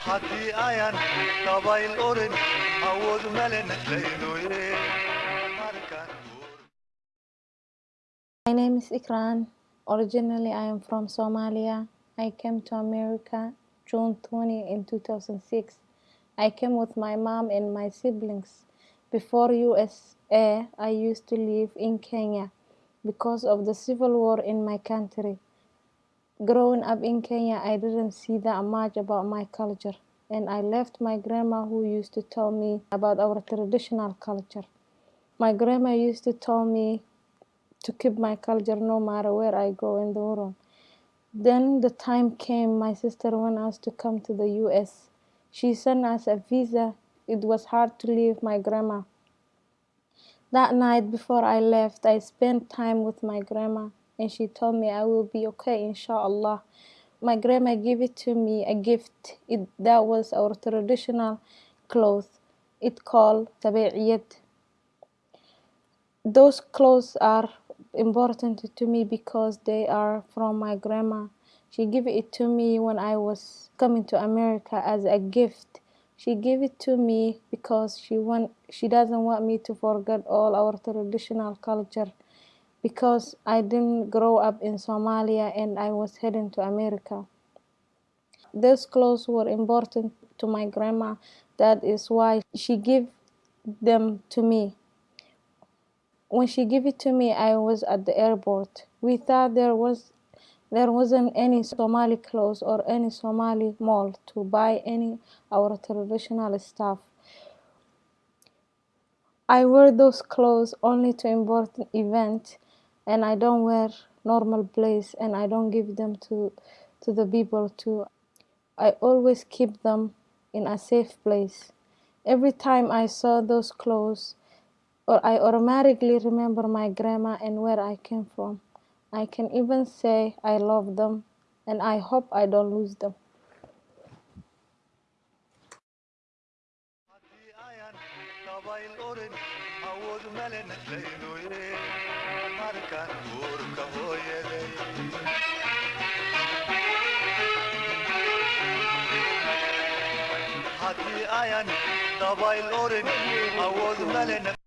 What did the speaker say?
haddii ayan dabayl orin awood male naslaynoye My name is Ikran. Originally, I am from Somalia. I came to America June 20 in 2006. I came with my mom and my siblings. Before USA, I used to live in Kenya because of the civil war in my country. Growing up in Kenya, I didn't see that much about my culture, and I left my grandma who used to tell me about our traditional culture. My grandma used to tell me to keep my culture no matter where I go in the world. Then the time came my sister wanted us to come to the US. She sent us a visa. It was hard to leave my grandma. That night before I left, I spent time with my grandma and she told me I will be okay inshallah. My grandma gave it to me a gift. It, that was our traditional clothes. It called tabi'iyat. Those clothes are important to me because they are from my grandma. She gave it to me when I was coming to America as a gift. She gave it to me because she want she doesn't want me to forget all our traditional culture because I didn't grow up in Somalia and I was heading to America. Those clothes were important to my grandma. That is why she gave them to me. When she gave it to me, I was at the airport. We thought there was there wasn't any Somali clothes or any Somali mall to buy any our traditional stuff. I wear those clothes only to important event and I don't wear normal place and I don't give them to to the people too. I always keep them in a safe place. Every time I saw those clothes or I automatically remember my grandma and where I came from. I can even say I love them and I hope I don't lose them. Haddii ayan dabayl orin awood male